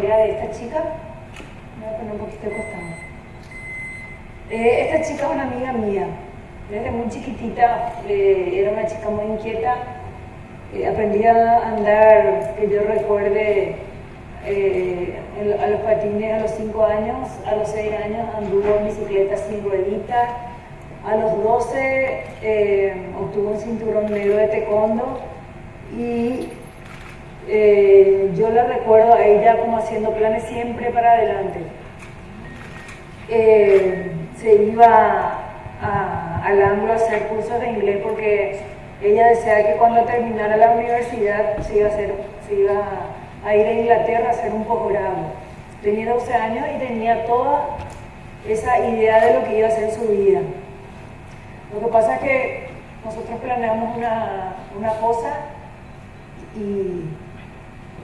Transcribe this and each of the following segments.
de esta chica. Me voy a poner un poquito de costado. Eh, esta chica es una amiga mía. Desde muy chiquitita eh, era una chica muy inquieta. Eh, aprendí a andar, que yo recuerde, eh, a los patines a los 5 años, a los 6 años anduvo en bicicleta sin ruedita, a los 12 eh, obtuvo un cinturón negro de taekwondo y eh, yo la recuerdo a ella como haciendo planes siempre para adelante. Eh, se iba a, al ángulo a hacer cursos de inglés porque ella deseaba que cuando terminara la universidad se iba a, hacer, se iba a ir a Inglaterra a hacer un posgrado. Tenía 12 años y tenía toda esa idea de lo que iba a ser su vida. Lo que pasa es que nosotros planeamos una, una cosa y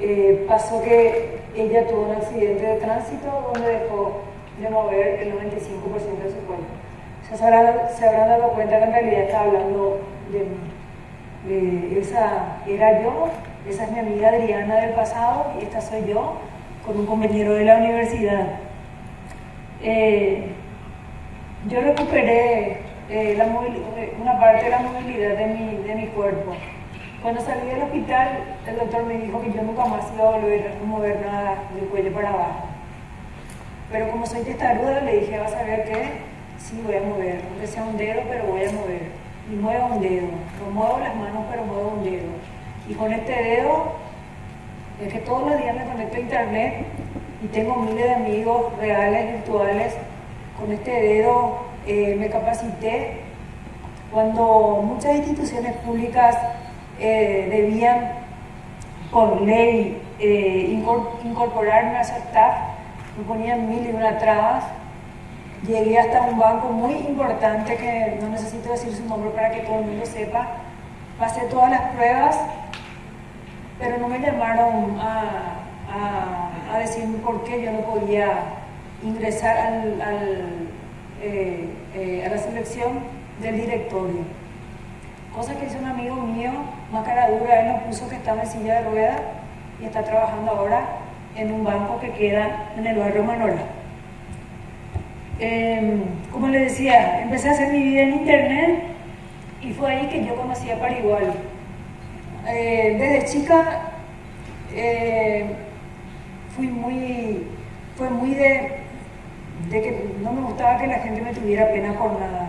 eh, pasó que ella tuvo un accidente de tránsito donde dejó de mover el 95% de su cuerpo. Se habrán, se habrán dado cuenta que en realidad está hablando de mí. Esa era yo, esa es mi amiga Adriana del pasado y esta soy yo con un compañero de la universidad. Eh, yo recuperé eh, la una parte de la movilidad de mi, de mi cuerpo. Cuando salí del hospital, el doctor me dijo que yo nunca más iba a volver a mover nada del cuello para abajo. Pero como soy testaruda, le dije, vas a ver que sí voy a mover, aunque sea un dedo, pero voy a mover. Y muevo un dedo, no muevo las manos, pero muevo un dedo. Y con este dedo, es que todos los días me conecto a internet y tengo miles de amigos reales, virtuales. Con este dedo eh, me capacité. Cuando muchas instituciones públicas eh, debían, por ley, eh, incorporarme a su staff, me ponían mil y una trabas. Llegué hasta un banco muy importante que no necesito decir su nombre para que todo el mundo sepa. Pasé todas las pruebas, pero no me llamaron a, a, decirme por qué yo no podía ingresar al, eh, eh, a la selección del directorio. Cosa que hizo un amigo mío, más cara dura, él nos puso que estaba en silla de ruedas y está trabajando ahora en un banco que queda en el barrio Manora. Eh, como les decía, empecé a hacer mi vida en internet y fue ahí que yo conocí a Parigual. Eh, desde chica eh, fui muy, fue muy de, de que no me gustaba que la gente me tuviera pena por nada.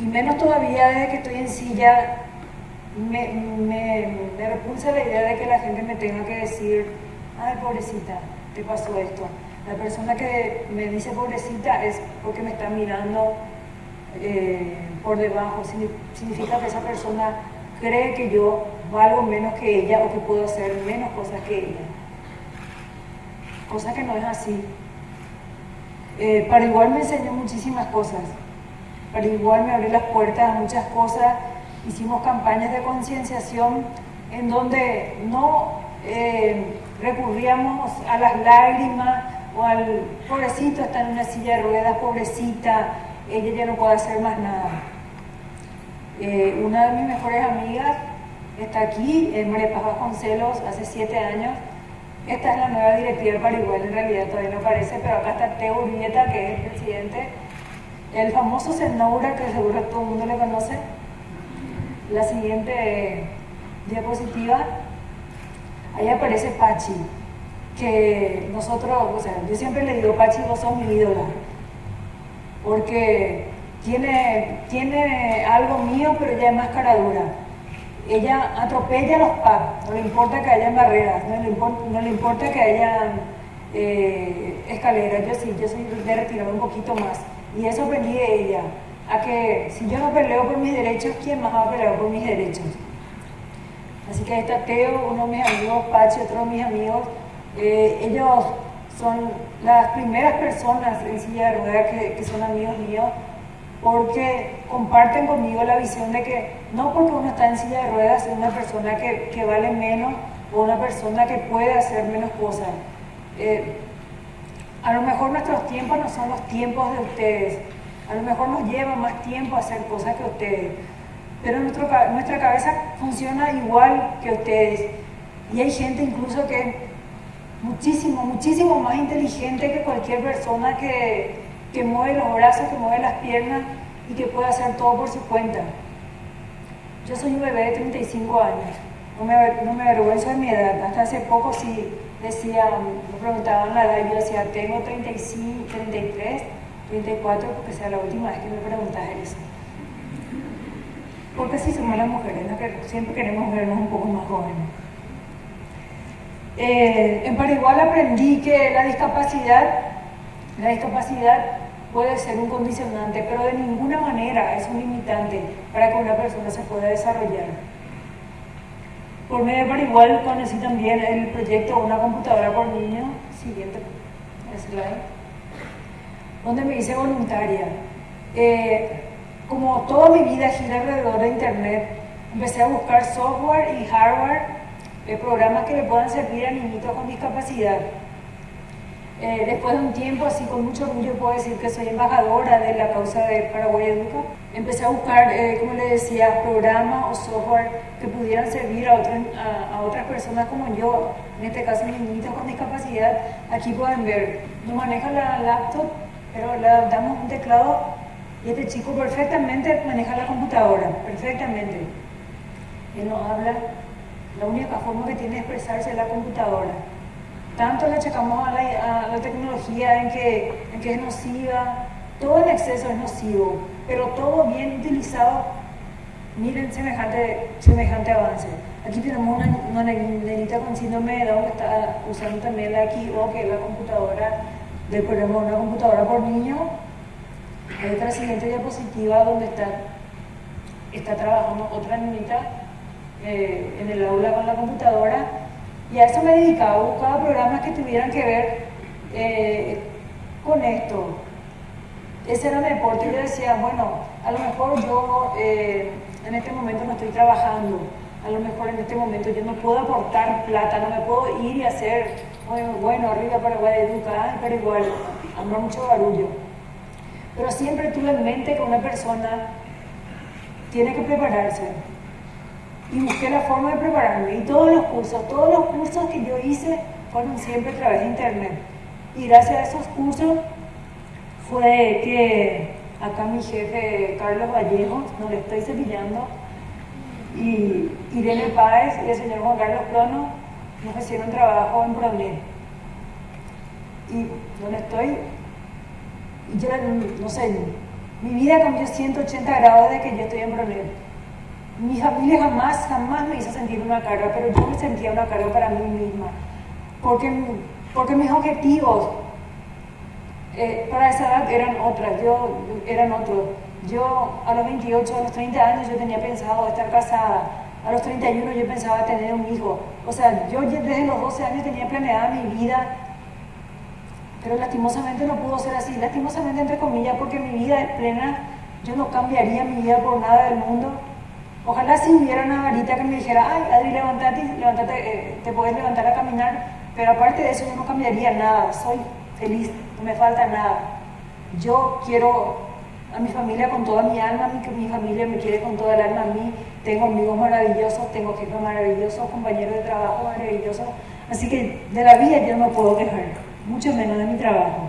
Y menos todavía desde que estoy en silla, me, repulsa la idea de que la gente me tenga que decir, ay pobrecita, te pasó esto. La persona que me dice pobrecita es porque me está mirando eh, por debajo. Significa que esa persona cree que yo valgo menos que ella o que puedo hacer menos cosas que ella. Cosa que no es así. Eh, para igual me enseñó muchísimas cosas. Para igual me abrió las puertas a muchas cosas. Hicimos campañas de concienciación en donde no eh, recurríamos a las lágrimas o al pobrecito está en una silla de ruedas, pobrecita, ella ya no puede hacer más nada. Eh, una de mis mejores amigas está aquí, es María Vasconcelos, hace siete años. Esta es la nueva directiva para igual, en realidad todavía no aparece, pero acá está Teo Urbieta, que es el presidente. El famoso Senoura, que seguro todo el mundo le conoce. La siguiente diapositiva, ahí aparece Pachi que nosotros, o sea, yo siempre le digo, Pachi, vos sos mi ídola, porque tiene, tiene algo mío, pero ella es más cara dura. Ella atropella a los pubs, no le importa que hayan barreras, no le, importa, que hayan eh, escaleras, yo sí, yo soy de retirar un poquito más. Y eso aprendí de ella, a que si yo no peleo por mis derechos, ¿quién más va a pelear por mis derechos? Así que ahí está Teo, uno de mis amigos, Pachi, otro de mis amigos, eh, ellos son las primeras personas en silla de ruedas que, que, son amigos míos porque comparten conmigo la visión de que no porque uno está en silla de ruedas es una persona que, que vale menos o una persona que puede hacer menos cosas. Eh, a lo mejor nuestros tiempos no son los tiempos de ustedes, a lo mejor nos lleva más tiempo hacer cosas que ustedes, pero nuestra cabeza funciona igual que ustedes. Y hay gente incluso que muchísimo, muchísimo más inteligente que cualquier persona que, que mueve los brazos, que mueve las piernas y que puede hacer todo por su cuenta. Yo soy un bebé de 35 años, no me, no me avergüenzo de mi edad, hasta hace poco sí decía, me preguntaban la edad yo decía, tengo 35, 33, 34, porque sea la última vez que me preguntas eso. Porque así somos las mujeres, siempre queremos vernos un poco más jóvenes. Eh, en Paraguay aprendí que la discapacidad, la discapacidad puede ser un condicionante, pero de ninguna manera es un limitante para que una persona se pueda desarrollar. Por medio de igual conocí también el proyecto Una computadora por niño, siguiente slide, donde me hice voluntaria. Eh, como toda mi vida gira alrededor de Internet, empecé a buscar software y hardware, programas que le puedan servir a niñitos con discapacidad. Eh, después de un tiempo, así con mucho orgullo puedo decir que soy embajadora de la causa de Paraguay Educa. Empecé a buscar, eh, como le decía, programas o software que pudieran servir a, a, otras personas como yo, en este caso niñitos con discapacidad. Aquí pueden ver, no maneja la laptop, pero le damos un teclado y este chico perfectamente maneja la computadora, perfectamente. Él no habla, la única forma que tiene de expresarse es la computadora tanto le achacamos a la, tecnología en que, en que es nociva, todo en exceso es nocivo, pero todo bien utilizado, miren semejante, semejante avance. Aquí tenemos una, una nenita con síndrome de Down que está usando también la Kibo, que es la computadora, de, por ejemplo, una computadora por niño. Hay otra siguiente diapositiva donde está, está trabajando otra niñita eh, en el aula con la computadora y a eso me dedicaba, buscaba programas que tuvieran que ver eh, con esto. Ese era mi deporte yo decía, bueno, a lo mejor yo eh, en este momento no estoy trabajando, a lo mejor en este momento yo no puedo aportar plata, no me puedo ir y hacer, bueno, arriba Paraguay educa, pero igual, mucho barullo. Pero siempre tuve en mente que una persona tiene que prepararse, y busqué la forma de prepararme. Y todos los cursos, todos los cursos que yo hice fueron siempre a través de internet. Y gracias a esos cursos fue que acá mi jefe Carlos Vallejo, no le estoy cepillando, y Irene Páez y el señor Juan Carlos Prono nos hicieron trabajo en Pronet. Y donde estoy, y yo no sé, mi vida cambió 180 grados de que yo estoy en Pronet mi familia jamás, jamás me hizo sentir una carga, pero yo me sentía una carga para mí misma, porque, porque mis objetivos eh, para esa edad eran otras, yo, eran otros. Yo a los 28, a los 30 años yo tenía pensado estar casada, a los 31 yo pensaba tener un hijo, o sea, yo desde los 12 años tenía planeada mi vida, pero lastimosamente no pudo ser así, lastimosamente entre comillas, porque mi vida es plena, yo no cambiaría mi vida por nada del mundo Ojalá si hubiera una varita que me dijera, ay, Adri, levántate, levántate eh, te puedes levantar a caminar, pero aparte de eso yo no cambiaría nada, soy feliz, no me falta nada. Yo quiero a mi familia con toda mi alma, mi, mi familia me quiere con toda el alma a mí, tengo amigos maravillosos, tengo jefes maravillosos, compañeros de trabajo maravillosos, así que de la vida yo no puedo quejar, mucho menos de mi trabajo.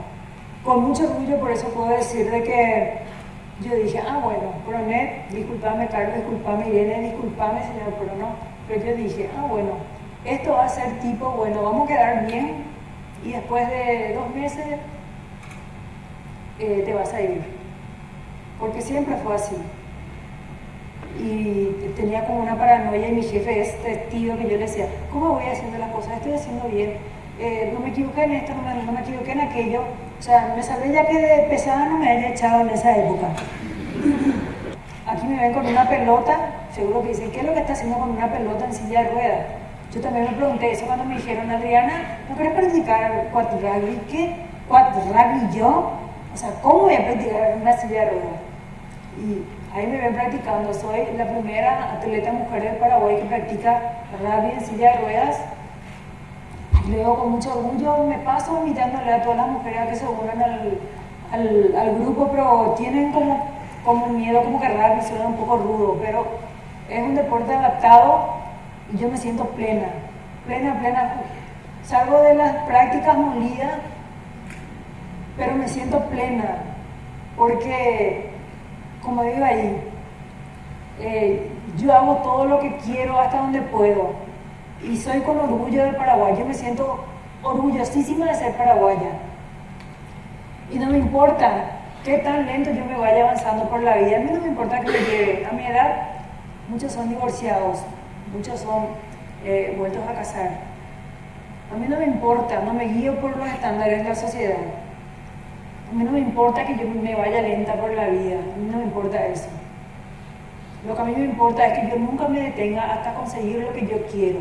Con mucho orgullo por eso puedo decir de que yo dije, ah, bueno, Pronet, disculpame Carlos, disculpame Irene, disculpame señor Prono, pero yo dije, ah, bueno, esto va a ser tipo, bueno, vamos a quedar bien y después de dos meses eh, te vas a ir. Porque siempre fue así. Y tenía como una paranoia y mi jefe es testigo que yo le decía, ¿cómo voy haciendo las cosas? Estoy haciendo bien. Eh, no me equivoqué en esto, no me, no me equivoqué en aquello o sea, me salvé ya que de pesada no me había echado en esa época. Aquí me ven con una pelota, seguro que dicen, ¿qué es lo que está haciendo con una pelota en silla de ruedas? Yo también me pregunté eso cuando me dijeron, Adriana, ¿no querés practicar rugby? ¿Qué? ¿Rugby yo? O sea, ¿cómo voy a practicar en una silla de ruedas? Y ahí me ven practicando. Soy la primera atleta mujer del Paraguay que practica rugby en silla de ruedas Luego con mucho orgullo me paso invitándole a todas las mujeres que se unan al, al, grupo, pero tienen como como miedo, como que raro, suena un poco rudo, pero es un deporte adaptado y yo me siento plena, plena, plena. Salgo de las prácticas molidas, pero me siento plena, porque, como digo ahí, eh, yo hago todo lo que quiero hasta donde puedo y soy con orgullo de Paraguay, yo me siento orgullosísima de ser paraguaya. Y no me importa qué tan lento yo me vaya avanzando por la vida, a mí no me importa que me lleve. A mi edad, muchos son divorciados, muchos son eh, vueltos a casar. A mí no me importa, no me guío por los estándares de la sociedad. A mí no me importa que yo me vaya lenta por la vida, a mí no me importa eso. Lo que a mí me importa es que yo nunca me detenga hasta conseguir lo que yo quiero.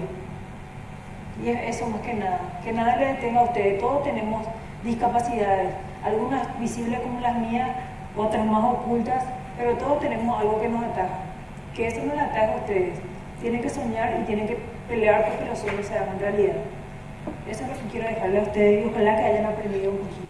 Y es eso más que nada, que nada le detenga a ustedes. Todos tenemos discapacidades, algunas visibles como las mías, otras más ocultas, pero todos tenemos algo que nos ataja. Que eso no le ataja a ustedes. Tienen que soñar y tienen que pelear porque los sueños se hagan realidad. Eso es lo que quiero dejarle a ustedes y ojalá que hayan aprendido un poquito.